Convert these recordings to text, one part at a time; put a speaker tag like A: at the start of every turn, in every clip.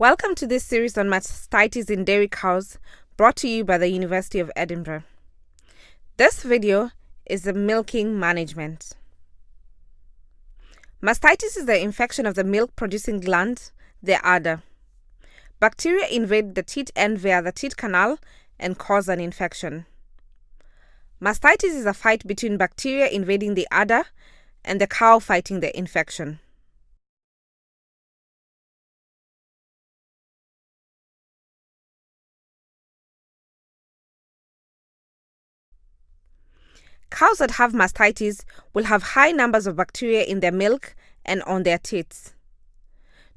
A: Welcome to this series on mastitis in dairy cows brought to you by the University of Edinburgh. This video is the milking management. Mastitis is the infection of the milk producing gland, the udder. Bacteria invade the teat end via the teat canal and cause an infection. Mastitis is a fight between bacteria invading the udder and the cow fighting the infection. Cows that have mastitis will have high numbers of bacteria in their milk and on their teats.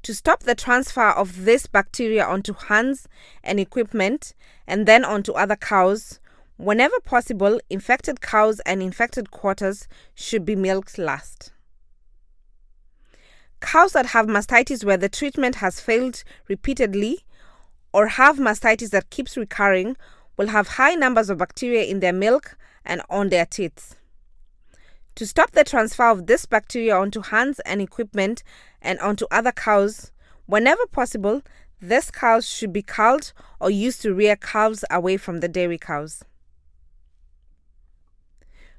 A: To stop the transfer of this bacteria onto hands and equipment and then onto other cows, whenever possible, infected cows and infected quarters should be milked last. Cows that have mastitis where the treatment has failed repeatedly or have mastitis that keeps recurring will have high numbers of bacteria in their milk and on their teats. To stop the transfer of this bacteria onto hands and equipment and onto other cows, whenever possible, these cows should be culled or used to rear calves away from the dairy cows.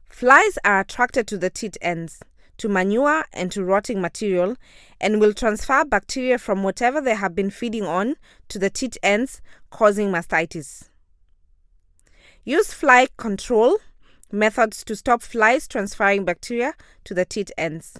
A: Flies are attracted to the teat ends, to manure and to rotting material, and will transfer bacteria from whatever they have been feeding on to the teat ends, causing mastitis. Use fly control methods to stop flies transferring bacteria to the teat ends.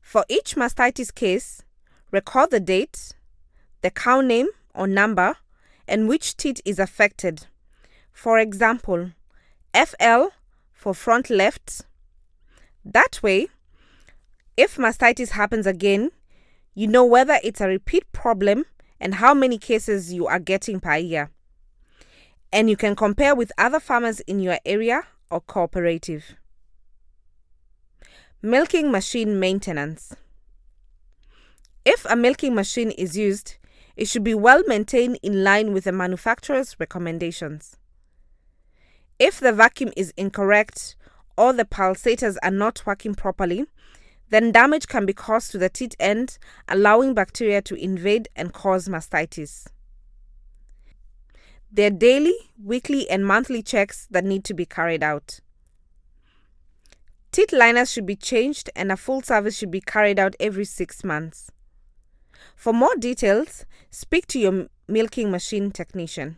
A: For each mastitis case, record the date, the cow name or number, and which teat is affected. For example, FL for front left. That way, if mastitis happens again, you know whether it's a repeat problem and how many cases you are getting per year. And you can compare with other farmers in your area or cooperative. Milking machine maintenance. If a milking machine is used, it should be well maintained in line with the manufacturer's recommendations. If the vacuum is incorrect or the pulsators are not working properly, then damage can be caused to the teat end, allowing bacteria to invade and cause mastitis. There are daily, weekly, and monthly checks that need to be carried out. Teat liners should be changed and a full service should be carried out every six months. For more details, speak to your milking machine technician.